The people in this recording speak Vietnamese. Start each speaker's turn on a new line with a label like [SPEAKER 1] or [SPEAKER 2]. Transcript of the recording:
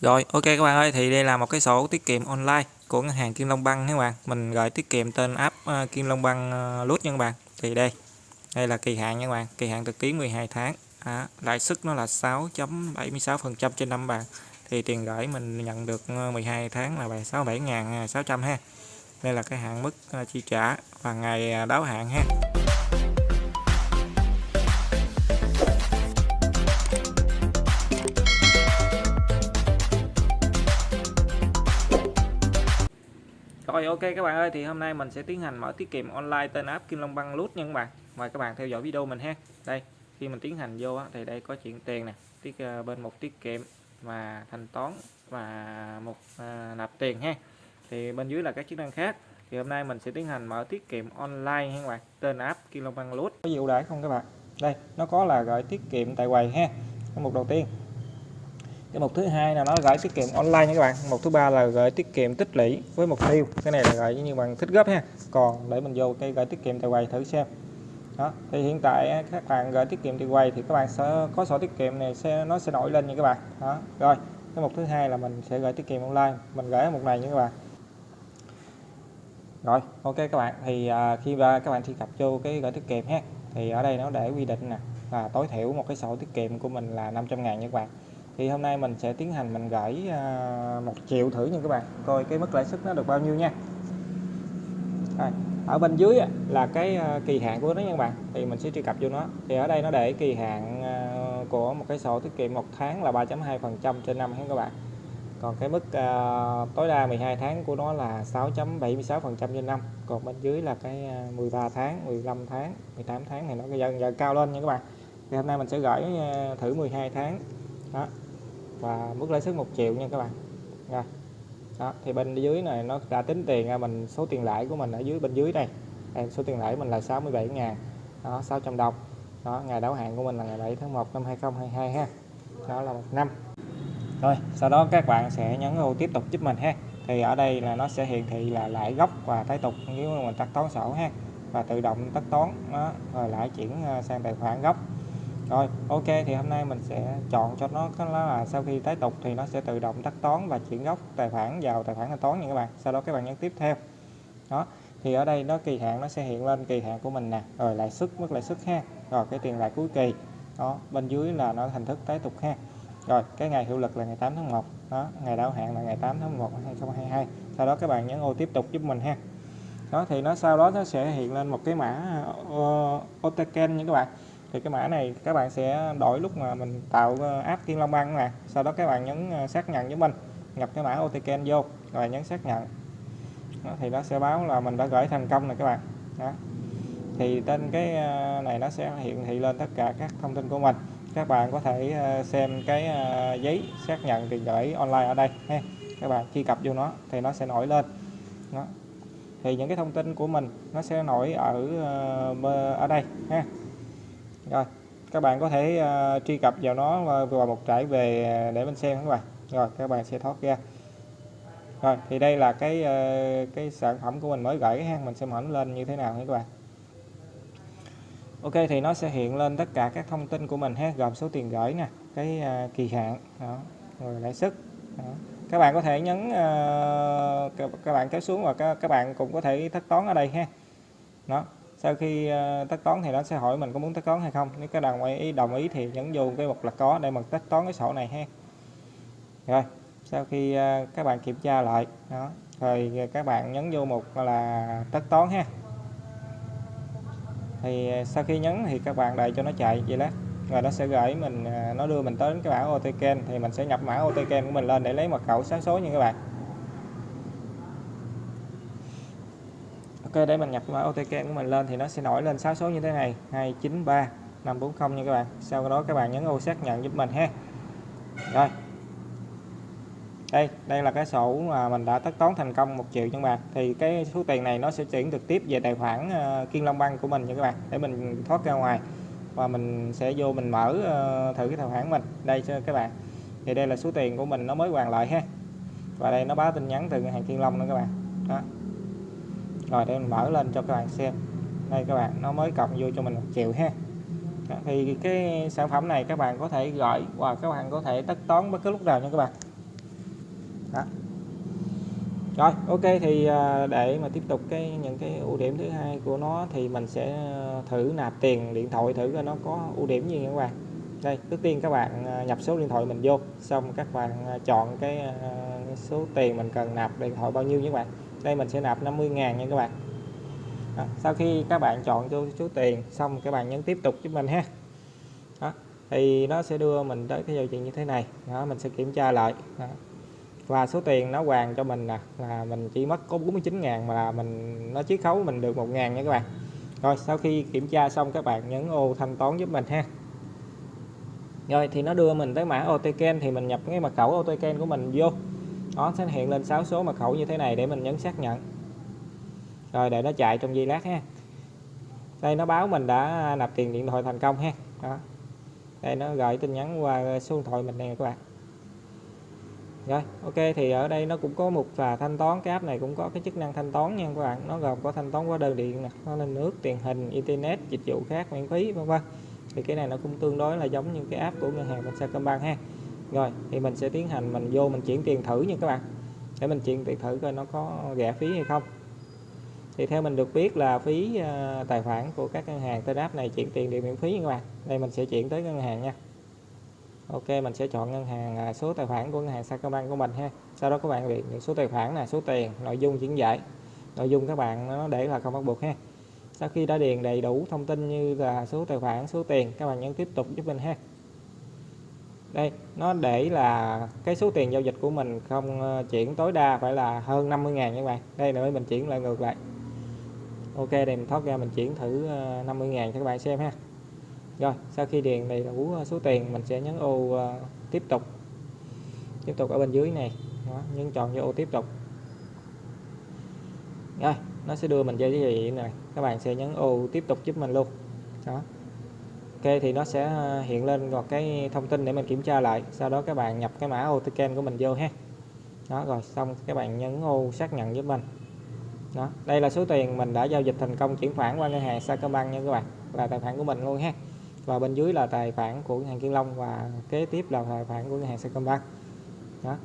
[SPEAKER 1] Rồi, ok các bạn ơi, thì đây là một cái sổ tiết kiệm online của ngân hàng Kim Long băng các bạn. Mình gửi tiết kiệm tên app uh, Kim Long băng ờ, uh, Lút nha các bạn. Thì đây, đây là kỳ hạn nha các bạn, kỳ hạn thực ký 12 tháng. À, lãi suất nó là 6.76% trên năm bạn. Thì tiền gửi mình nhận được ờ, 12 tháng là 67.600 ha. Đây là cái hạn mức uh, chi trả và ngày đáo hạn ha. Rồi ok các bạn ơi thì hôm nay mình sẽ tiến hành mở tiết kiệm online tên app Kim Long Băng Loot nha các bạn. Mời các bạn theo dõi video mình ha. Đây, khi mình tiến hành vô thì đây có chuyển tiền nè, tiết ờ, bên một tiết kiệm và thanh toán và một à, nạp tiền ha. Thì bên dưới là các chức năng khác. Thì hôm nay mình sẽ tiến hành mở tiết kiệm online ha các bạn. Tên app Kim Long Băng Loot. Có gì ưu đãi không các bạn? Đây, nó có là gửi tiết kiệm tại quầy ha. một mục đầu tiên cái mục thứ hai là nó gửi tiết kiệm online nha các bạn. Mục thứ ba là gửi tiết kiệm tích lũy với mục tiêu. Cái này là gửi như bằng thích gấp ha. Còn để mình vô cái gửi tiết kiệm tại quầy thử xem. Đó thì hiện tại các bạn gửi tiết kiệm tại quầy thì các bạn sẽ có sổ tiết kiệm này sẽ nó sẽ nổi lên nha các bạn. Đó rồi cái mục thứ hai là mình sẽ gửi tiết kiệm online. Mình gửi ở mục này nha các bạn. Rồi ok các bạn. Thì à, khi và các bạn truy cập vô cái gửi tiết kiệm ha. Thì ở đây nó để quy định nè là tối thiểu một cái sổ tiết kiệm của mình là 500 ngàn nha các bạn thì hôm nay mình sẽ tiến hành mình gửi à, một triệu thử nha các bạn. Coi cái mức lãi suất nó được bao nhiêu nha. Rồi, ở bên dưới là cái à, kỳ hạn của nó nha các bạn. Thì mình sẽ truy cập vô nó. Thì ở đây nó để kỳ hạn à, của một cái sổ tiết kiệm một tháng là 3.2 phần trăm trên năm các bạn. Còn cái mức uh, tối đa 12 tháng của nó là 6.76 phần trăm trên năm. Còn bên dưới là cái 13 tháng 15 tháng 18 tháng thì nó dần dần cao lên nha các bạn. Thì hôm nay mình sẽ gửi thử 12 tháng. Đó và mức lãi suất 1 triệu nha các bạn. Rồi. Đó thì bên dưới này nó đã tính tiền ra mình số tiền lãi của mình ở dưới bên dưới đây đây số tiền lãi mình là 67 ngàn. Đó 600 đồng. Đó ngày đáo hạn của mình là ngày 7 tháng 1 năm 2022 ha. Đó là một năm. Rồi sau đó các bạn sẽ nhấn ô tiếp tục giúp mình ha. Thì ở đây là nó sẽ hiển thị là lãi gốc và tái tục nếu mình tắt toán sổ ha. Và tự động tắt toán đó, rồi lãi chuyển ờ, sang tài khoản gốc rồi ok thì hôm nay mình sẽ chọn cho nó đó là sau khi tái tục thì nó sẽ tự động tắt toán và chuyển gốc tài khoản vào tài khoản thanh toán nha các bạn. Sau đó các bạn nhấn tiếp theo. Đó thì ở đây nó kỳ hạn nó sẽ hiện lên kỳ hạn của mình nè. Rồi lãi suất mức lãi suất ha. Rồi cái tiền lãi cuối kỳ. Đó bên dưới là nó hình thức tái tục ha. Rồi cái ngày hiệu lực là ngày 8 tháng 1 đó ngày đáo hạn là ngày 8 tháng 1 2022 sau đó các bạn nhấn ô tiếp tục giúp mình ha. Đó thì nó sau đó nó sẽ hiện lên một cái mã ờ, uh, OTCAN nha các bạn thì cái mã này các bạn sẽ đổi lúc mà mình tạo ờ, app Kim Long băng nè. Sau đó các bạn nhấn ờ, xác nhận với mình. Nhập cái mã OTK vô rồi nhấn xác nhận. Đó, thì nó sẽ báo là mình đã gửi thành công này các bạn. Đó. thì trên cái ờ, này nó sẽ hiện thị lên tất cả các thông tin của mình. Các bạn có thể xem cái giấy xác nhận tiền gửi online ở đây ha. Các bạn truy cập vô nó thì nó sẽ nổi lên. Đó. thì những cái thông tin của mình nó sẽ nổi ở ở đây ha rồi các bạn có thể uh, truy cập vào nó vào một trải về ờ, để mình xem các bạn. Rồi các bạn sẽ thoát ra. Rồi thì đây là cái uh, cái sản phẩm của mình mới gửi ha. Mình sẽ mở lên như thế nào các bạn. Ok thì nó sẽ hiện lên tất cả các thông tin của mình ha. Gồm số tiền gửi nè cái uh, kỳ hạn đó rồi lãi suất các bạn có thể nhấn uh, các bạn kéo xuống và các, các bạn cũng có thể thất toán ở đây ha. Đó sau khi ờ, tất toán thì nó sẽ hỏi mình có muốn tất toán hay không. Nếu các đồng ý đồng ý thì nhấn vô cái mục là có để mình tất toán cái sổ này ha. Rồi, sau khi ờ, các bạn kiểm tra lại, đó, rồi các bạn nhấn vô mục là tất toán ha. Thì ờ, sau khi nhấn thì các bạn đợi cho nó chạy, vậy đó. Rồi nó sẽ gửi mình nó đưa mình tới cái bảng OTK thì mình sẽ nhập mã OTK của mình lên để lấy mật khẩu sáng số nha các bạn. Ok để mình nhập mã OTK của mình lên thì nó sẽ nổi lên 6 số như thế này. 293 540 nha các bạn. Sau đó các bạn nhấn ô xác nhận giúp mình ha. Rồi. Đây đây là cái sổ mà mình đã tất toán thành công một triệu cho các bạn. Thì cái số tiền này nó sẽ chuyển trực tiếp về tài khoản uh, Kiên Long Bank của mình nha các bạn. Để mình thoát ra ngoài và mình sẽ vô mình mở uh, thử cái tài khoản mình. Đây cho các bạn. Thì đây là số tiền của mình nó mới hoàn lại ha. Và đây nó báo tin nhắn từ ngân hàng Kiên Long nữa các bạn. Đó rồi, để mình mở lên cho các bạn xem. Đây các bạn, nó mới cộng vô cho mình một triệu ha. Thì cái sản phẩm này các bạn có thể gọi và các bạn có thể tất toán bất cứ lúc nào nha các bạn. Đó. Rồi, ok, thì à, để mà tiếp tục cái, những cái ưu điểm thứ hai của nó thì mình sẽ à, thử nạp tiền điện thoại thử coi nó có ưu điểm gì các bạn. Đây, trước tiên các bạn à, nhập số điện thoại mình vô, xong các bạn chọn cái số tiền mình cần nạp điện thoại bao nhiêu các bạn đây mình sẽ nạp 50.000 nha các bạn. Đó. sau khi các bạn chọn cho số tiền, xong các bạn nhấn tiếp tục giúp mình ha. Đó. thì nó sẽ đưa mình tới cái giao diện như thế này. Đó, mình sẽ kiểm tra lại. Đó. Và số tiền nó hoàn cho mình nè, là mình chỉ mất có 49.000 mà là mình, nó chiết khấu mình được 1.000 nha các bạn. Rồi, sau khi kiểm tra xong, các bạn nhấn ô thanh toán giúp mình ha. Rồi, thì nó đưa mình tới mã OTK thì mình nhập cái mật khẩu OTK của mình vô nó sẽ hiện lên 6 số mật khẩu như thế này để mình nhấn xác nhận. Rồi, để nó chạy trong giây lát ha. Đây, nó báo mình đã nạp tiền điện thoại thành công ha. Đó. Đây, nó gửi tin nhắn qua số điện thoại mình nè các bạn. Rồi, ok, thì ở đây nó cũng có một là thanh toán, cái app này cũng có cái chức năng thanh toán nha các bạn. Nó gồm có thanh toán hóa đơn điện nè nó lên nước, tiền hình, internet, dịch vụ khác, miễn phí, vân vân. Thì cái này nó cũng tương đối là giống như cái app của ngân hàng Sacombank ha rồi, thì mình sẽ tiến hành, mình vô mình chuyển tiền thử nha các bạn. Để mình chuyển tiền thử coi nó có rẻ phí hay không. Thì theo mình được biết là phí ờ, tài khoản của các ngân hàng trên app này chuyển tiền đều miễn phí nha các bạn. Đây mình sẽ chuyển tới ngân hàng nha. Ok, mình sẽ chọn ngân hàng à, số tài khoản của ngân hàng Sacombank của mình ha. Sau đó các bạn điền những số tài khoản là số tiền, nội dung chuyển giải. Nội dung các bạn nó để là không bắt buộc ha. Sau khi đã điền đầy đủ thông tin như là số tài khoản, số tiền, các bạn nhấn tiếp tục giúp mình ha đây nó để là cái số tiền giao dịch của mình không ờ, chuyển tối đa phải là hơn 50 ngàn các bạn. Đây là mình chuyển lại ngược lại. Ok đây mình thoát ra mình chuyển thử 50 ờ, ngàn cho các bạn xem ha. Rồi sau khi điền đầy đủ ờ, số tiền mình sẽ nhấn ô uh, tiếp tục. Tiếp tục ở bên dưới này. Đó, nhấn chọn vô ô tiếp tục. Rồi nó sẽ đưa mình cho cái gì này? Các bạn sẽ nhấn ô tiếp tục giúp mình luôn. Đó ok, thì nó sẽ ờ, hiện lên một cái thông tin để mình kiểm tra lại. Sau đó các bạn nhập cái mã OTC của mình vô ha. Đó, rồi xong các bạn nhấn ô xác nhận giúp mình. Đó, đây là số tiền mình đã giao dịch thành công chuyển khoản qua ngân hàng Sacombank nha các bạn, là tài khoản của mình luôn ha. Và bên dưới là tài khoản của ngân hàng Kiên Long và kế tiếp là tài khoản của ngân hàng Sacombank. Đó.